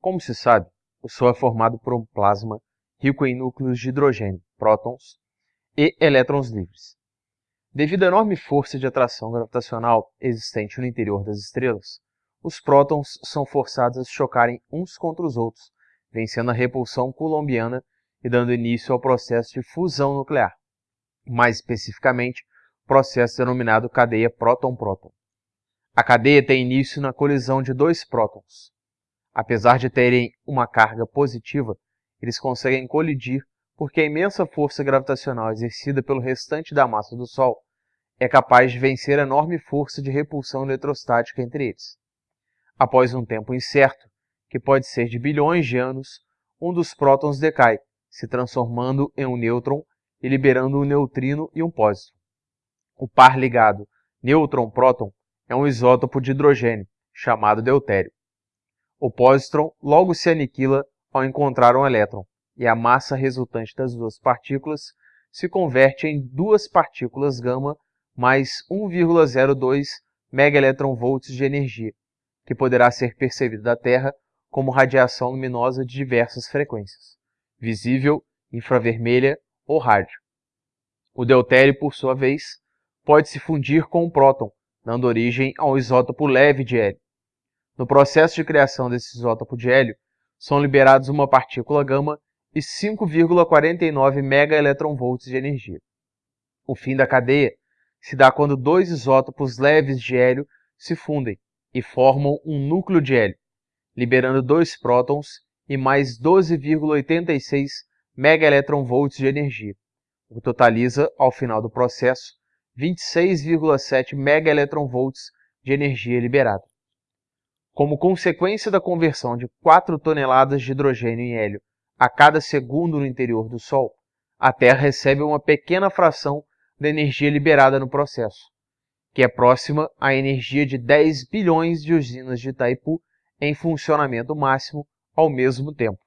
Como se sabe, o Sol é formado por um plasma rico em núcleos de hidrogênio, prótons, e elétrons livres. Devido à enorme força de atração gravitacional existente no interior das estrelas, os prótons são forçados a se chocarem uns contra os outros, vencendo a repulsão coulombiana e dando início ao processo de fusão nuclear, mais especificamente, processo denominado cadeia próton-próton. A cadeia tem início na colisão de dois prótons. Apesar de terem uma carga positiva, eles conseguem colidir porque a imensa força gravitacional exercida pelo restante da massa do Sol é capaz de vencer a enorme força de repulsão eletrostática entre eles. Após um tempo incerto, que pode ser de bilhões de anos, um dos prótons decai, se transformando em um nêutron e liberando um neutrino e um pósitron. O par ligado nêutron-próton é um isótopo de hidrogênio, chamado deutério. O pósitron logo se aniquila ao encontrar um elétron, e a massa resultante das duas partículas se converte em duas partículas gama mais 1,02 megaelectronvolts de energia, que poderá ser percebida da Terra como radiação luminosa de diversas frequências, visível, infravermelha ou rádio. O deutério, por sua vez, pode se fundir com o próton, dando origem ao isótopo leve de hélio. No processo de criação desse isótopo de hélio, são liberados uma partícula gama e 5,49 megaelectronvolts de energia. O fim da cadeia se dá quando dois isótopos leves de hélio se fundem e formam um núcleo de hélio, liberando dois prótons e mais 12,86 megaelectronvolts de energia, o que totaliza, ao final do processo, 26,7 megaelectronvolts de energia liberada. Como consequência da conversão de 4 toneladas de hidrogênio em hélio a cada segundo no interior do Sol, a Terra recebe uma pequena fração da energia liberada no processo, que é próxima à energia de 10 bilhões de usinas de Itaipu em funcionamento máximo ao mesmo tempo.